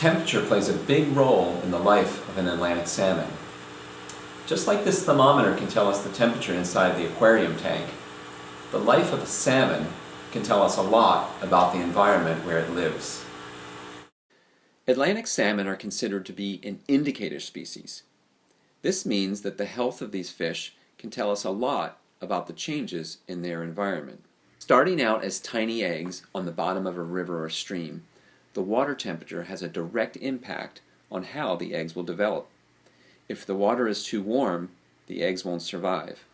Temperature plays a big role in the life of an Atlantic salmon. Just like this thermometer can tell us the temperature inside the aquarium tank, the life of a salmon can tell us a lot about the environment where it lives. Atlantic salmon are considered to be an indicator species. This means that the health of these fish can tell us a lot about the changes in their environment. Starting out as tiny eggs on the bottom of a river or stream, the water temperature has a direct impact on how the eggs will develop. If the water is too warm, the eggs won't survive.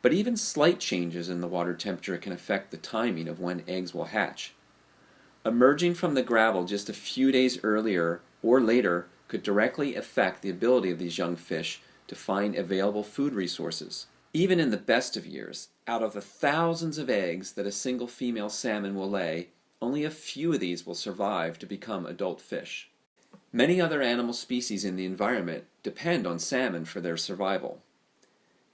But even slight changes in the water temperature can affect the timing of when eggs will hatch. Emerging from the gravel just a few days earlier or later could directly affect the ability of these young fish to find available food resources. Even in the best of years, out of the thousands of eggs that a single female salmon will lay, only a few of these will survive to become adult fish. Many other animal species in the environment depend on salmon for their survival.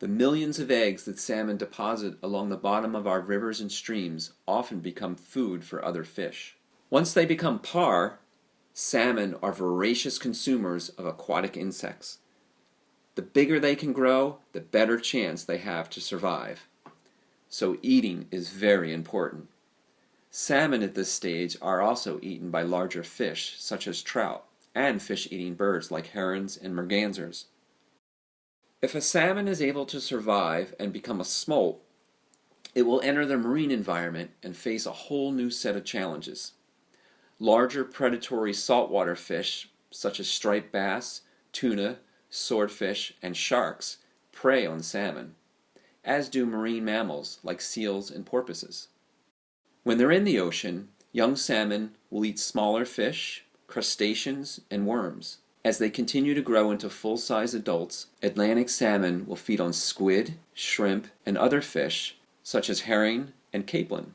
The millions of eggs that salmon deposit along the bottom of our rivers and streams often become food for other fish. Once they become parr, salmon are voracious consumers of aquatic insects. The bigger they can grow, the better chance they have to survive. So eating is very important. Salmon at this stage are also eaten by larger fish, such as trout, and fish-eating birds like herons and mergansers. If a salmon is able to survive and become a smolt, it will enter the marine environment and face a whole new set of challenges. Larger predatory saltwater fish, such as striped bass, tuna, swordfish, and sharks, prey on salmon, as do marine mammals like seals and porpoises. When they're in the ocean, young salmon will eat smaller fish, crustaceans, and worms. As they continue to grow into full-size adults, Atlantic salmon will feed on squid, shrimp, and other fish, such as herring and capelin.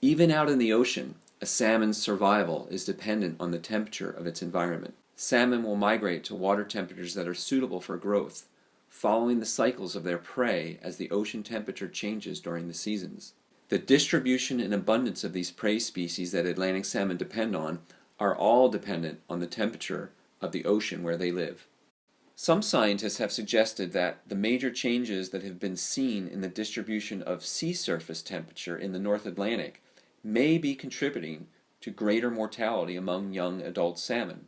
Even out in the ocean, a salmon's survival is dependent on the temperature of its environment. Salmon will migrate to water temperatures that are suitable for growth, following the cycles of their prey as the ocean temperature changes during the seasons. The distribution and abundance of these prey species that Atlantic salmon depend on are all dependent on the temperature of the ocean where they live. Some scientists have suggested that the major changes that have been seen in the distribution of sea surface temperature in the North Atlantic may be contributing to greater mortality among young adult salmon.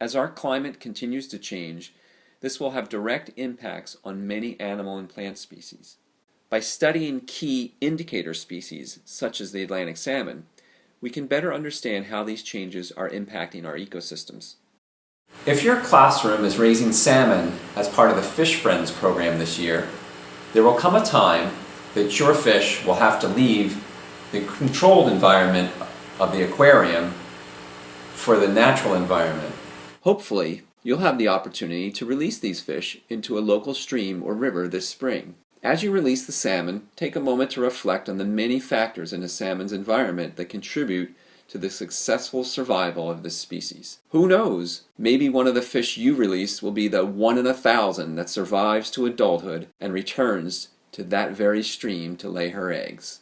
As our climate continues to change, this will have direct impacts on many animal and plant species. By studying key indicator species, such as the Atlantic salmon, we can better understand how these changes are impacting our ecosystems. If your classroom is raising salmon as part of the Fish Friends program this year, there will come a time that your fish will have to leave the controlled environment of the aquarium for the natural environment. Hopefully, you'll have the opportunity to release these fish into a local stream or river this spring. As you release the salmon, take a moment to reflect on the many factors in a salmon's environment that contribute to the successful survival of this species. Who knows, maybe one of the fish you release will be the one in a thousand that survives to adulthood and returns to that very stream to lay her eggs.